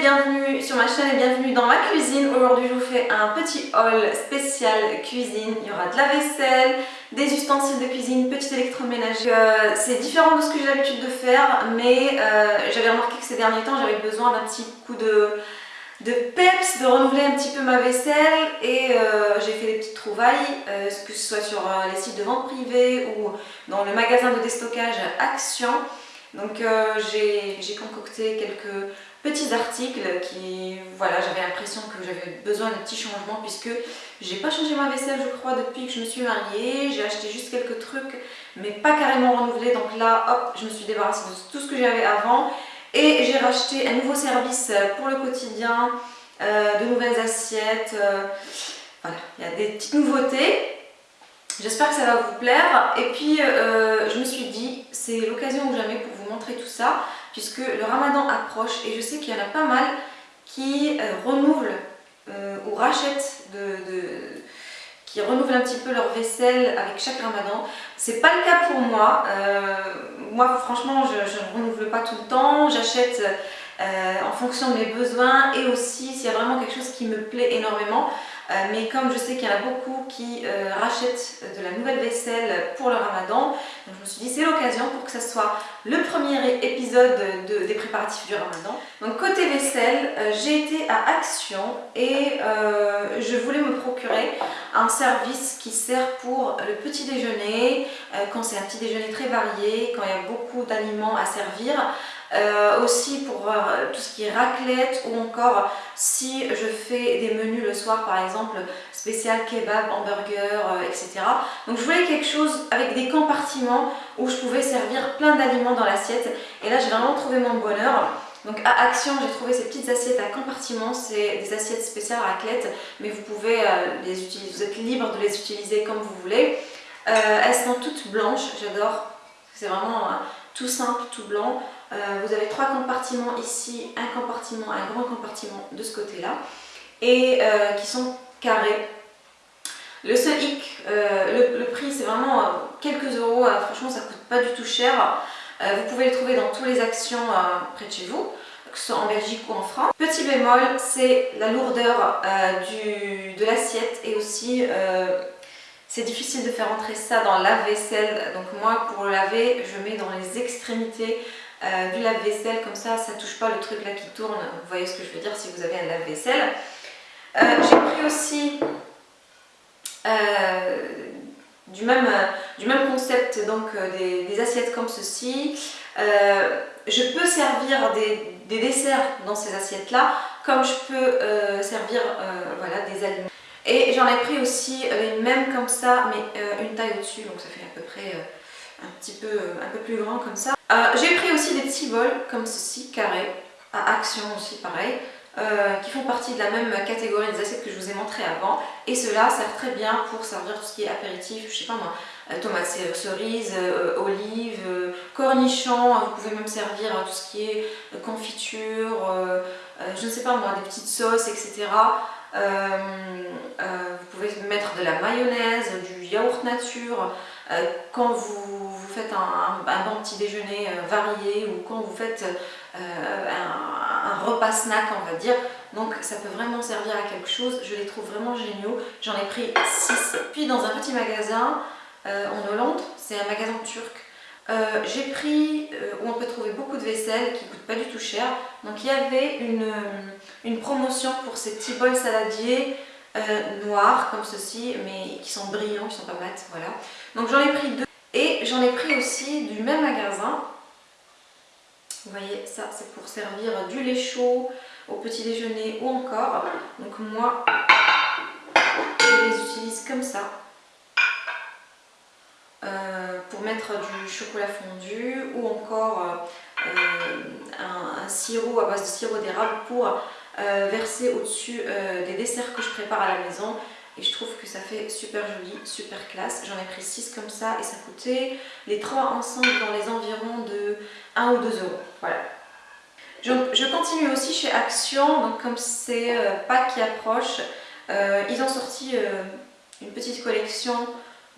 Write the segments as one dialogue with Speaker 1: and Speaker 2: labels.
Speaker 1: bienvenue sur ma chaîne et bienvenue dans ma cuisine. Aujourd'hui je vous fais un petit haul spécial cuisine. Il y aura de la vaisselle, des ustensiles de cuisine, petit électroménager. Euh, c'est différent de ce que j'ai l'habitude de faire mais euh, j'avais remarqué que ces derniers temps j'avais besoin d'un petit coup de, de peps, de renouveler un petit peu ma vaisselle et euh, j'ai fait des petites trouvailles, que ce soit sur les sites de vente privée ou dans le magasin de déstockage Action. Donc j'ai concocté quelques petits articles qui, voilà, j'avais l'impression que j'avais besoin de petits changements puisque j'ai pas changé ma vaisselle je crois depuis que je me suis mariée, j'ai acheté juste quelques trucs mais pas carrément renouvelé donc là hop je me suis débarrassée de tout ce que j'avais avant. Et j'ai racheté un nouveau service pour le quotidien, euh, de nouvelles assiettes, euh, voilà, il y a des petites nouveautés. J'espère que ça va vous plaire. Et puis, euh, je me suis dit, c'est l'occasion ou jamais pour vous montrer tout ça, puisque le ramadan approche et je sais qu'il y en a pas mal qui euh, renouvelent euh, ou rachètent de, qui renouvellent un petit peu leur vaisselle avec chaque ramadan. C'est pas le cas pour moi. moi, franchement, je, ne renouvelle pas tout le temps. J'achète en fonction de mes besoins et aussi s'il y a vraiment quelque chose qui me plaît énormément. Euh, mais comme je sais qu'il y en a beaucoup qui euh, rachètent de la nouvelle vaisselle pour le ramadan, donc je me suis dit c'est l'occasion pour que ça soit le premier épisode des préparatifs du ramadan. Donc côté vaisselle, euh, j'ai été à Action et je voulais me procurer un service qui sert pour le petit déjeuner, quand c'est un petit déjeuner très varié, quand il y a beaucoup d'aliments à servir, euh, aussi pour euh, tout ce qui est raclette ou encore si je fais des menus le soir par exemple spécial kebab, hamburger, euh, etc. Donc je voulais quelque chose avec des compartiments où je pouvais servir plein d'aliments dans l'assiette et là j'ai vraiment trouvé mon bonheur. Donc à Action, j'ai trouvé ces petites assiettes à compartiments, c'est des assiettes spéciales raclette, mais vous pouvez les utiliser, vous êtes libre de les utiliser comme vous voulez. elles sont toutes blanches, j'adore, c'est vraiment tout simple, tout blanc. Euh, vous avez trois compartiments ici, un compartiment, un grand compartiment de ce côté-là, et euh, qui sont carrés. Le seul hic, euh, le, prix c'est vraiment quelques euros, franchement ça coûte pas du tout cher. vous pouvez les trouver dans tous les actions près de chez vous, que ce soit en Belgique ou en France. Petit bémol, c'est la lourdeur de l'assiette et aussi c'est difficile de faire entrer ça dans la vaisselle. Donc moi pour le laver, je mets dans les extrémités euh, du lave-vaisselle, comme ça, ça touche pas le truc là qui tourne. Vous voyez ce que je veux dire si vous avez un lave-vaisselle. Euh, j'ai pris aussi euh, du, même, du même concept, donc des, assiettes comme ceci. je peux servir des, des, desserts dans ces assiettes-là, comme je peux servir voilà, des aliments. Et j'en ai pris aussi les mêmes comme ça, mais une taille au-dessus, donc ça fait à peu près un petit peu, un peu plus grand comme ça. Euh, j'ai pris aussi des petits bols comme ceci, carrés, à action aussi pareil, euh, qui font partie de la même catégorie des assiettes que je vous ai montré avant. Et cela sert très bien pour servir tout ce qui est apéritif, je sais pas moi, euh, tomates cerises, olives, cornichons, vous pouvez même servir tout ce qui est confiture, je ne sais pas moi, des petites sauces, etc. vous pouvez mettre de la mayonnaise, du yaourt nature, euh, quand vous, faites un, bon petit déjeuner euh, varié ou quand vous faites euh, un, repas snack on va dire. Donc ça peut vraiment servir à quelque chose. Je les trouve vraiment géniaux. J'en ai pris 6 puis dans un petit magasin en Hollande c'est un magasin turc. J'ai pris où on peut trouver beaucoup de vaisselle qui ne coûte pas du tout cher. Donc il y avait une, une promotion pour ces petits bols saladiers euh, noirs comme ceci, mais qui sont brillants, qui sont pas mat, voilà. Donc j'en ai pris deux. Et j'en ai pris aussi du même magasin. Vous voyez, ça c'est pour servir du lait chaud au petit déjeuner ou encore. Donc moi, je les utilise comme ça. Euh, pour mettre du chocolat fondu ou encore euh, un, un, sirop à base de sirop d'érable pour euh, verser au-dessus euh, des desserts que je prépare à la maison et je trouve que ça fait super joli, super classe. J'en ai pris 6 comme ça et ça coûtait les trois ensemble dans les environs de 1 ou 2 euros. Voilà. Je, continue aussi chez Action, donc comme c'est euh, Pâques qui approche, ils ont sorti une petite collection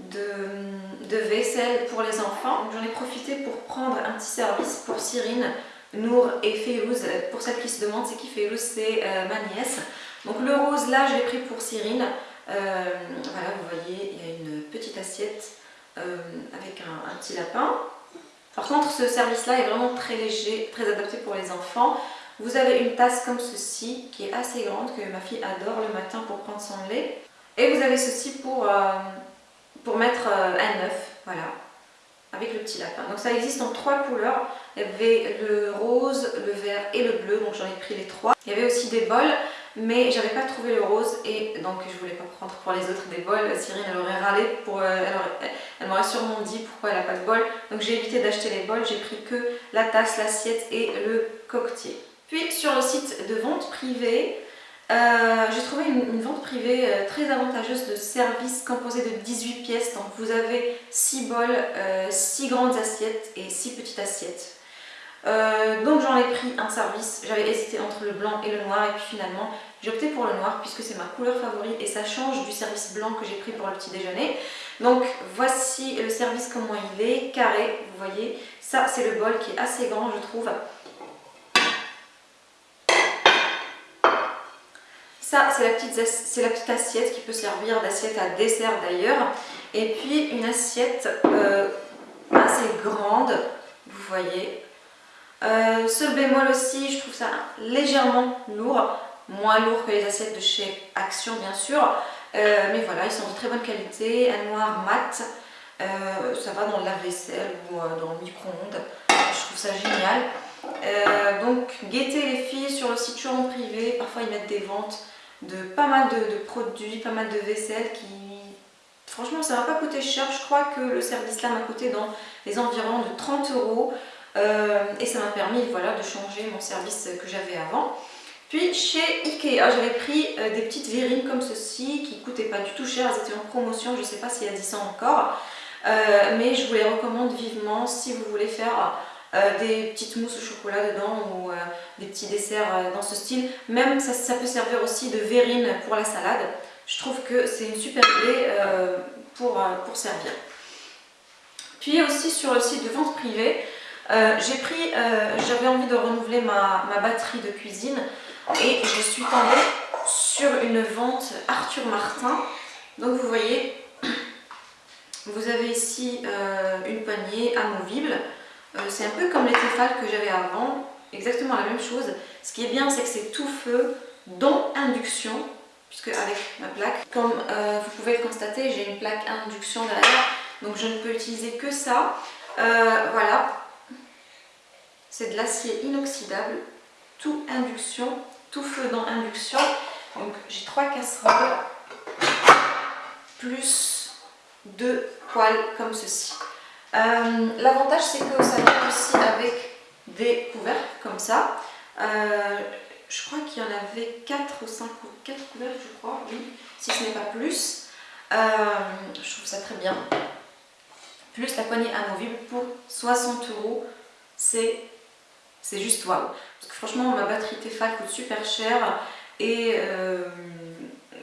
Speaker 1: de, de vaisselle pour les enfants. J'en ai profité pour prendre un petit service pour Cyrine Nour et Férouz. Pour celles qui se demandent, c'est qui Férouz C'est ma nièce. Donc le rose, là, je l'ai pris pour Cyrine. voilà, vous voyez, il y a une petite assiette avec un, petit lapin. Par contre, ce service-là est vraiment très léger, très adapté pour les enfants. Vous avez une tasse comme ceci, qui est assez grande, que ma fille adore le matin pour prendre son lait. Et vous avez ceci pour, euh, pour mettre euh, un œuf, voilà, avec le petit lapin. Donc ça existe en trois couleurs. Il y avait le rose, le vert et le bleu, donc j'en ai pris les trois. Il y avait aussi des bols, mais j'avais pas trouvé le rose et donc je voulais pas prendre pour les autres des bols. Cyrine elle aurait râlé, pour, euh, elle, m'aurait sûrement dit pourquoi elle n'a pas de bol. Donc j'ai évité d'acheter les bols, j'ai pris que la tasse, l'assiette et le coquetier. Puis sur le site de vente privée, euh, j'ai trouvé une, vente privée euh, très avantageuse de services composés de 18 pièces. Donc vous avez 6 bols, 6 euh, grandes assiettes et 6 petites assiettes. donc j'en ai pris un service, j'avais hésité entre le blanc et le noir et puis finalement j'ai opté pour le noir puisque c'est ma couleur favorite et ça change du service blanc que j'ai pris pour le petit déjeuner. Donc voici le service comment il est, carré, vous voyez. Ça c'est le bol qui est assez grand je trouve. Ça, c'est la, petite, assiette qui peut servir d'assiette à dessert d'ailleurs. Et puis une assiette euh, assez grande, vous voyez. Euh, ce bémol aussi, je trouve ça légèrement lourd, moins lourd que les assiettes de chez Action bien sûr. Euh, mais voilà, ils sont de très bonne qualité, un noir mat. ça va dans le lave-vaisselle ou dans le micro-ondes. Je trouve ça génial. donc guettez les filles sur le site showroom privé, parfois ils mettent des ventes de pas mal de, produits, pas mal de vaisselle qui... Franchement, ça m'a pas coûté cher. Je crois que le service là m'a coûté dans les environs de 30 euros. Euh, et ça m'a permis voilà, de changer mon service que j'avais avant. Puis chez Ikea, j'avais pris euh, des petites verrines comme ceci qui coûtaient pas du tout cher, elles étaient en promotion, je ne sais pas s'il y a 10 ans encore. Euh, mais je vous les recommande vivement si vous voulez faire euh, des petites mousses au chocolat dedans ou euh, des petits desserts euh, dans ce style. Même ça, peut servir aussi de verrine pour la salade. Je trouve que c'est une super idée pour, servir. Puis aussi sur le site de vente privée, j'ai pris, j'avais envie de renouveler ma, ma, batterie de cuisine et je suis tombée sur une vente Arthur Martin. Donc vous voyez, vous avez ici une poignée amovible euh, c'est un peu comme les Tefal que j'avais avant, exactement la même chose. Ce qui est bien, c'est que c'est tout feu, dont induction, puisque avec ma plaque, comme euh, vous pouvez le constater, j'ai une plaque induction derrière, donc je ne peux utiliser que ça. Euh, voilà, c'est de l'acier inoxydable, tout induction, tout feu dans induction. Donc j'ai trois casseroles, plus deux poêles comme ceci. Euh, l'avantage c'est que ça vient aussi avec des couvercles comme ça. Euh, je crois qu'il y en avait 4 ou 5 4 couvercles je crois, oui, si ce n'est pas plus. Euh, je trouve ça très bien. Plus la poignée amovible pour 60 euros, c'est juste waouh. Parce que franchement ma batterie Tefal coûte super cher et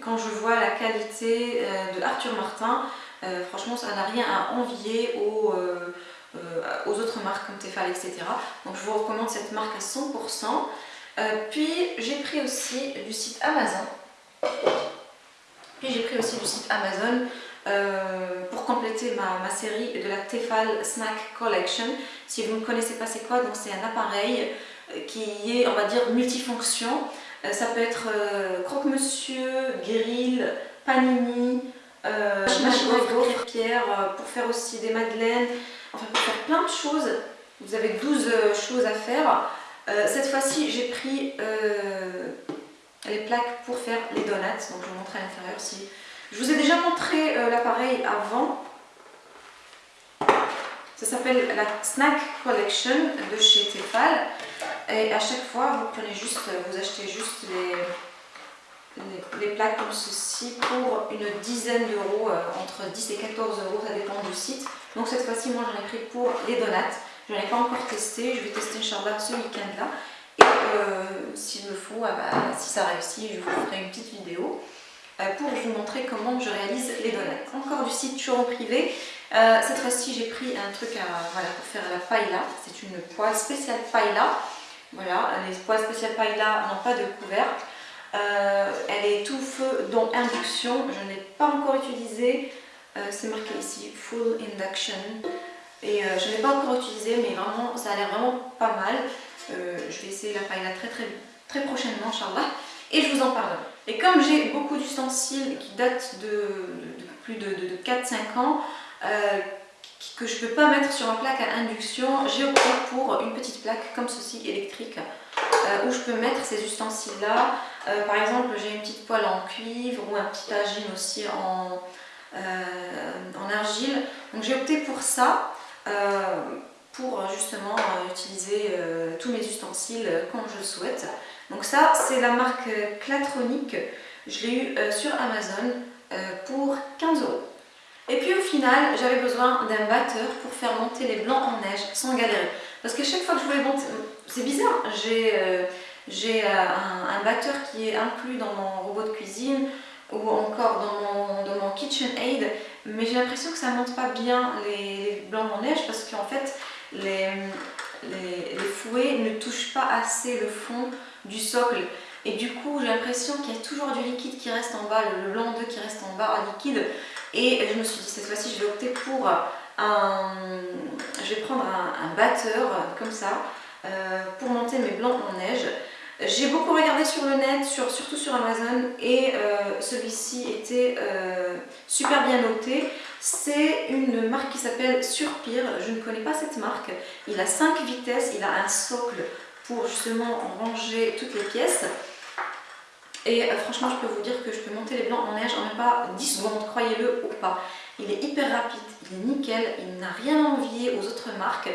Speaker 1: quand je vois la qualité de Arthur Martin, euh, franchement, ça n'a rien à envier aux, euh, euh, autres marques comme Tefal, etc. Donc je vous recommande cette marque à 100%. puis j'ai pris aussi du site Amazon. Puis j'ai pris aussi du site Amazon pour compléter ma, série de la Tefal Snack Collection. Si vous ne connaissez pas c'est quoi, donc c'est un appareil qui est, on va dire, multifonction. ça peut être croque-monsieur, grill, panini, euh, machine à pierre euh, pour faire aussi des madeleines, enfin pour faire plein de choses. Vous avez 12 euh, choses à faire. Euh, cette fois-ci, j'ai pris les plaques pour faire les donuts. Donc je vous montre à l'intérieur si... Je vous ai déjà montré l'appareil avant. Ça s'appelle la Snack Collection de chez Tefal. Et à chaque fois, vous prenez juste, vous achetez juste les les, plaques comme ceci pour une dizaine d'euros, euh, entre 10 et 14 euros, ça dépend du site. Donc cette fois-ci, moi j'en ai pris pour les donuts. Je n'en ai pas encore testé, je vais tester Inch'Allah ce week-end là. Et euh, s'il me faut, ah bah, si ça réussit, je vous ferai une petite vidéo euh, pour vous montrer comment je réalise les donuts. Encore du site Churon Privé. cette fois-ci, j'ai pris un truc voilà, pour faire la paella. C'est une poêle spéciale paella. Voilà, les poêles spéciales paella n'ont pas de couvercle. Euh, elle est tout feu dans induction, je ne l'ai pas encore utilisée. Euh, c'est marqué ici Full Induction. Et je ne l'ai pas encore utilisée, mais vraiment, ça a l'air vraiment pas mal. je vais essayer la paella très très, très prochainement, Inch'Allah. Et je vous en parle. Et comme j'ai beaucoup d'ustensiles qui datent de, plus de, 4-5 ans, que je ne peux pas mettre sur une plaque à induction, j'ai opté pour une petite plaque comme ceci électrique euh, où je peux mettre ces ustensiles là. Euh, par exemple j'ai une petite poêle en cuivre ou un petit tagine aussi en, euh, en argile. Donc j'ai opté pour ça pour justement utiliser tous mes ustensiles quand je souhaite. Donc ça c'est la marque Clatronic, je l'ai eu sur Amazon pour 15 euros. Et puis au final, j'avais besoin d'un batteur pour faire monter les blancs en neige sans galérer. Parce que chaque fois que je voulais monter, c'est bizarre, j'ai euh, euh, un, batteur qui est inclus dans mon robot de cuisine ou encore dans mon, KitchenAid, mais j'ai l'impression que ça ne monte pas bien les, blancs en neige parce qu'en fait, les, les, fouets ne touchent pas assez le fond du socle. Et du coup, j'ai l'impression qu'il y a toujours du liquide qui reste en bas, le blanc d'œuf qui reste en bas liquide. Et je me suis dit, cette fois-ci, je vais opter pour Je vais prendre un, batteur, comme ça, euh, pour monter mes blancs en neige. J'ai beaucoup regardé sur le net, surtout sur Amazon, et euh, celui-ci était euh, super bien noté. C'est une marque qui s'appelle Surpire, je ne connais pas cette marque. Il a 5 vitesses, il a un socle pour justement ranger toutes les pièces. Et franchement, je peux vous dire que je peux monter les blancs en neige en même pas 10 secondes, croyez-le ou pas. Il est hyper rapide, il est nickel, il n'a rien à envier aux autres marques.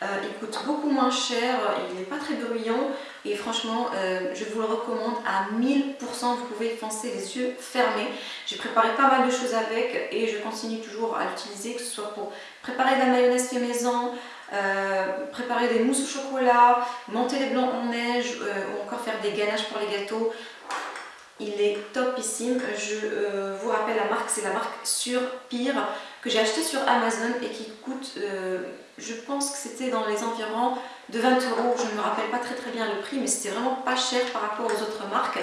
Speaker 1: Euh, il coûte beaucoup moins cher, il n'est pas très bruyant et franchement euh, je vous le recommande à 1000%, vous pouvez foncer les yeux fermés. J'ai préparé pas mal de choses avec et je continue toujours à l'utiliser que ce soit pour préparer de la mayonnaise fait maison, préparer des mousses au chocolat, monter les blancs en neige ou encore faire des ganaches pour les gâteaux. Il est topissime. Je euh, vous rappelle la marque, c'est la marque Sur Pire que j'ai acheté sur Amazon et qui coûte, euh, je pense que c'était dans les environs de 20 euros. Je ne me rappelle pas très très bien le prix, mais c'était vraiment pas cher par rapport aux autres marques.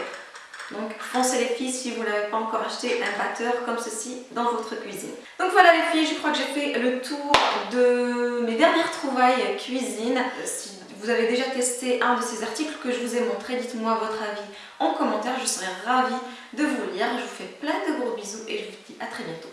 Speaker 1: Donc foncez les filles si vous n'avez pas encore acheté un batteur comme ceci dans votre cuisine. Donc voilà les filles, je crois que j'ai fait le tour de mes dernières trouvailles cuisine. Si vous avez déjà testé un de ces articles que je vous ai montré, dites-moi votre avis en commentaire, je serai ravie de vous lire. Je vous fais plein de gros bisous et je vous dis à très bientôt.